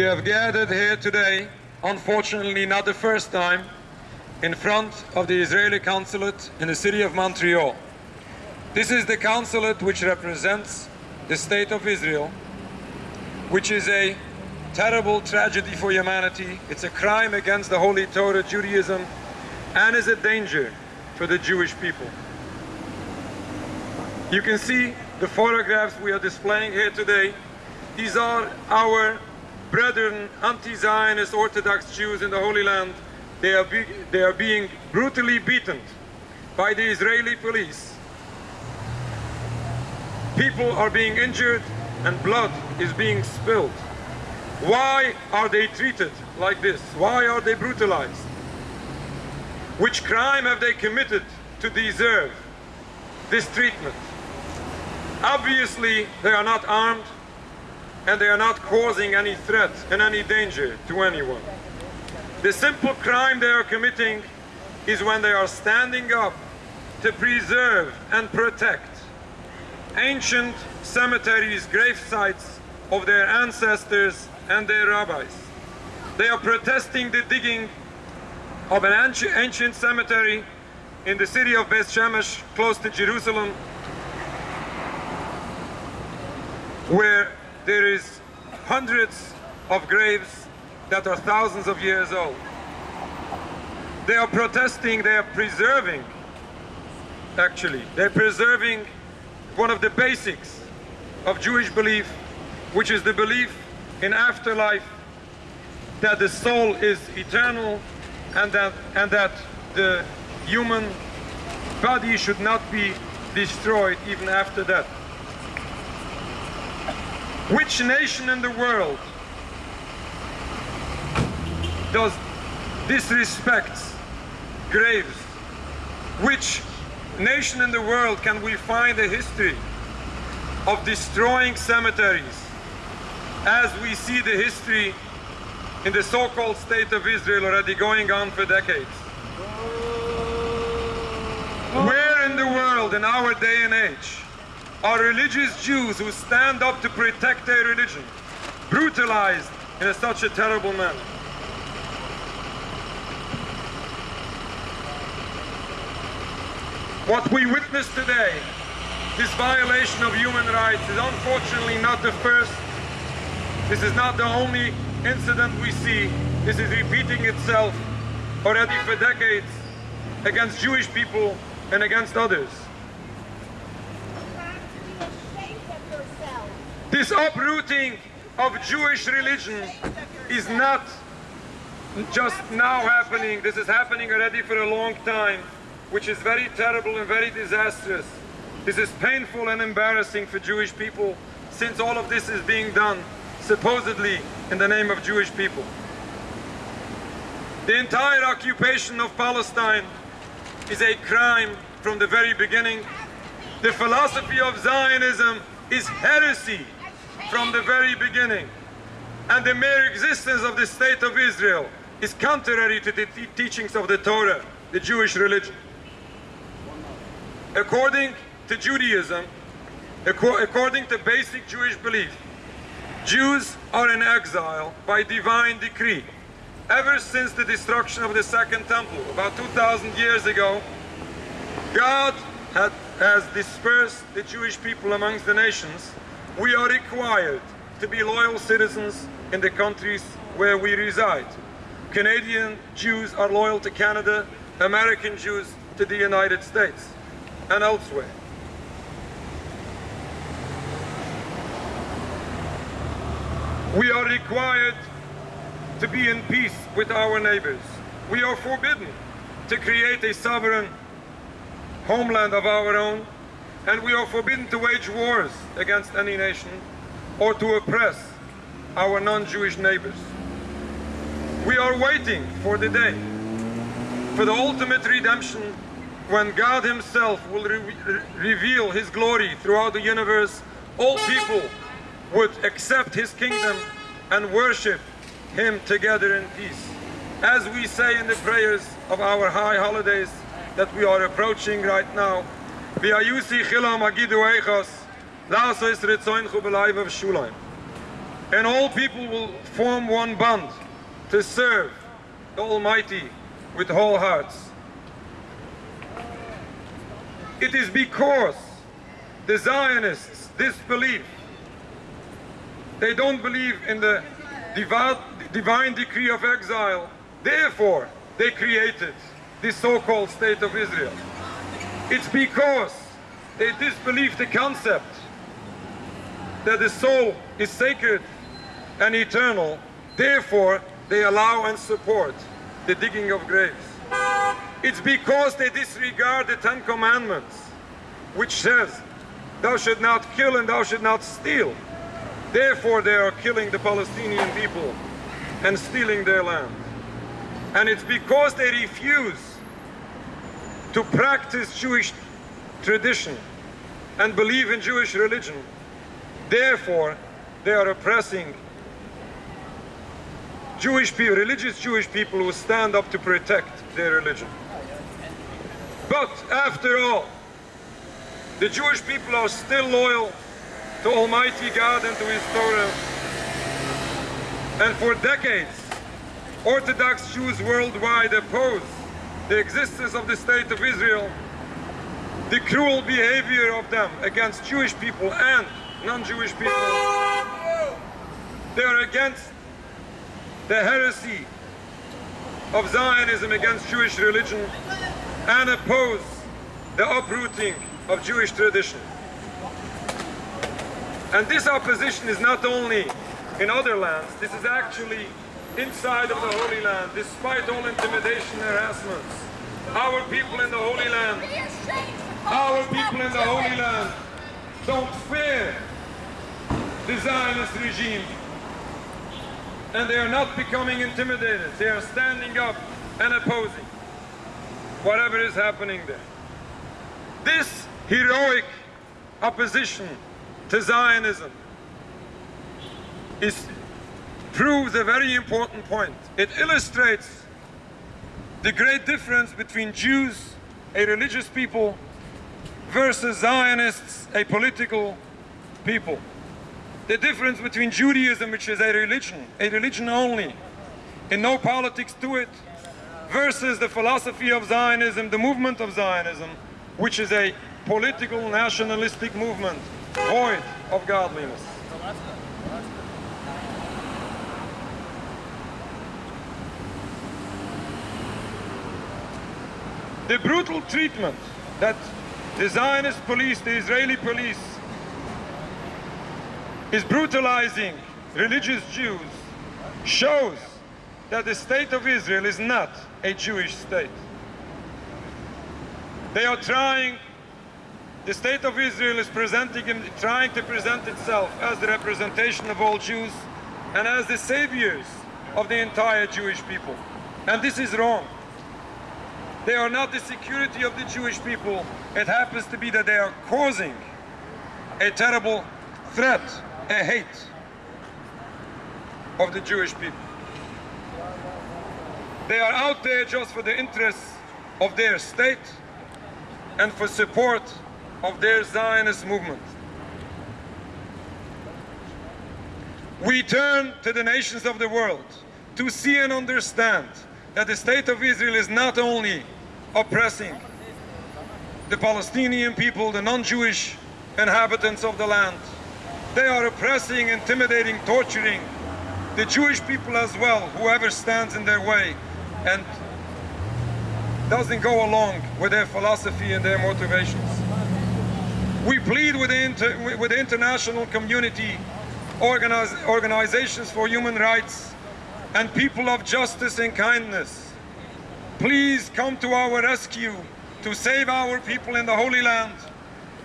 We have gathered here today, unfortunately not the first time, in front of the Israeli consulate in the city of Montreal. This is the consulate which represents the state of Israel, which is a terrible tragedy for humanity. It's a crime against the Holy Torah, Judaism, and is a danger for the Jewish people. You can see the photographs we are displaying here today. These are our brethren, anti-Zionist Orthodox Jews in the Holy Land. They are, be they are being brutally beaten by the Israeli police. People are being injured and blood is being spilled. Why are they treated like this? Why are they brutalized? Which crime have they committed to deserve this treatment? Obviously, they are not armed and they are not causing any threat and any danger to anyone. The simple crime they are committing is when they are standing up to preserve and protect ancient cemeteries, grave sites of their ancestors and their rabbis. They are protesting the digging of an ancient cemetery in the city of Beth Shemesh, close to Jerusalem, where there is hundreds of graves that are thousands of years old. They are protesting, they are preserving, actually, they're preserving one of the basics of Jewish belief, which is the belief in afterlife, that the soul is eternal and that, and that the human body should not be destroyed even after death. Which nation in the world does disrespect graves? Which nation in the world can we find a history of destroying cemeteries as we see the history in the so-called state of Israel already going on for decades? Where in the world in our day and age are religious Jews who stand up to protect their religion brutalized in a, such a terrible manner? What we witness today, this violation of human rights, is unfortunately not the first. This is not the only incident we see. This is repeating itself already for decades against Jewish people and against others. This uprooting of Jewish religion is not just now happening. This is happening already for a long time, which is very terrible and very disastrous. This is painful and embarrassing for Jewish people since all of this is being done supposedly in the name of Jewish people. The entire occupation of Palestine is a crime from the very beginning. The philosophy of Zionism is heresy from the very beginning. And the mere existence of the state of Israel is contrary to the teachings of the Torah, the Jewish religion. According to Judaism, according to basic Jewish belief, Jews are in exile by divine decree. Ever since the destruction of the Second Temple, about 2,000 years ago, God had, has dispersed the Jewish people amongst the nations. We are required to be loyal citizens in the countries where we reside. Canadian Jews are loyal to Canada, American Jews to the United States and elsewhere. We are required to be in peace with our neighbors. We are forbidden to create a sovereign homeland of our own, and we are forbidden to wage wars against any nation or to oppress our non-Jewish neighbors. We are waiting for the day, for the ultimate redemption when God himself will re reveal his glory throughout the universe, all people would accept his kingdom and worship him together in peace. As we say in the prayers of our high holidays that we are approaching right now, V'ayusi chilam agidu eichos, la'aso is ritzoin chu b'laiv of shulayim. and all people will form one bond to serve the Almighty with whole hearts. It is because the Zionists disbelieve. They don't believe in the divine decree of exile. Therefore, they created this so-called state of Israel. It's because they disbelieve the concept that the soul is sacred and eternal. Therefore, they allow and support the digging of graves. It's because they disregard the Ten Commandments, which says, thou should not kill and thou should not steal. Therefore, they are killing the Palestinian people and stealing their land. And it's because they refuse to practice Jewish tradition and believe in Jewish religion. Therefore, they are oppressing Jewish people, religious Jewish people who stand up to protect their religion. But after all, the Jewish people are still loyal to Almighty God and to His Torah. And for decades, Orthodox Jews worldwide oppose the existence of the State of Israel, the cruel behavior of them against Jewish people and non-Jewish people. They are against the heresy of Zionism against Jewish religion and oppose the uprooting of Jewish tradition. And this opposition is not only in other lands, this is actually inside of the Holy Land, despite all intimidation and harassments. Our people in the Holy Land, our people in the Holy Land don't fear the Zionist regime and they are not becoming intimidated. They are standing up and opposing whatever is happening there. This heroic opposition to Zionism is, proves a very important point. It illustrates the great difference between Jews, a religious people, versus Zionists, a political people the difference between Judaism, which is a religion, a religion only, and no politics to it, versus the philosophy of Zionism, the movement of Zionism, which is a political nationalistic movement, void of godliness. The brutal treatment that the Zionist police, the Israeli police, is brutalizing religious Jews shows that the state of Israel is not a Jewish state. They are trying, the state of Israel is presenting, trying to present itself as the representation of all Jews and as the saviors of the entire Jewish people. And this is wrong. They are not the security of the Jewish people. It happens to be that they are causing a terrible threat a hate of the Jewish people. They are out there just for the interests of their state and for support of their Zionist movement. We turn to the nations of the world to see and understand that the state of Israel is not only oppressing the Palestinian people, the non-Jewish inhabitants of the land, they are oppressing, intimidating, torturing the Jewish people as well, whoever stands in their way and doesn't go along with their philosophy and their motivations. We plead with the, inter with the international community, organize organizations for human rights, and people of justice and kindness. Please come to our rescue to save our people in the Holy Land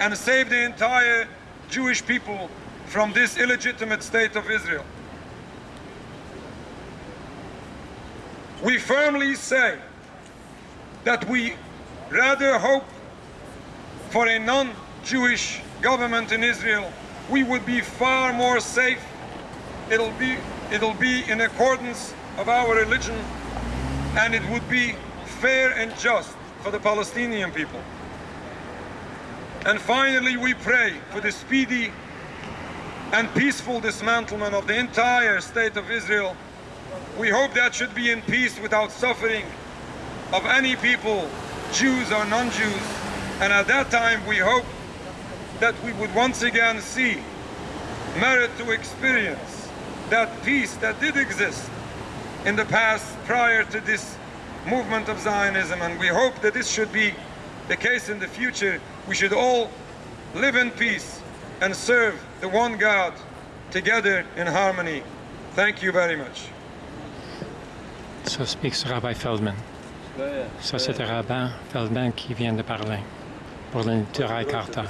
and save the entire Jewish people from this illegitimate state of Israel. We firmly say that we rather hope for a non-Jewish government in Israel. We would be far more safe. It'll be, it'll be in accordance of our religion and it would be fair and just for the Palestinian people. And finally, we pray for the speedy and peaceful dismantlement of the entire state of Israel. We hope that should be in peace without suffering of any people, Jews or non-Jews. And at that time we hope that we would once again see merit to experience that peace that did exist in the past prior to this movement of Zionism. And we hope that this should be the case in the future. We should all live in peace and serve the one God together in harmony. Thank you very much. So speaks Rabbi Feldman. Ça, c'était Rabbi Feldman qui vient de parler pour Neturei Karta.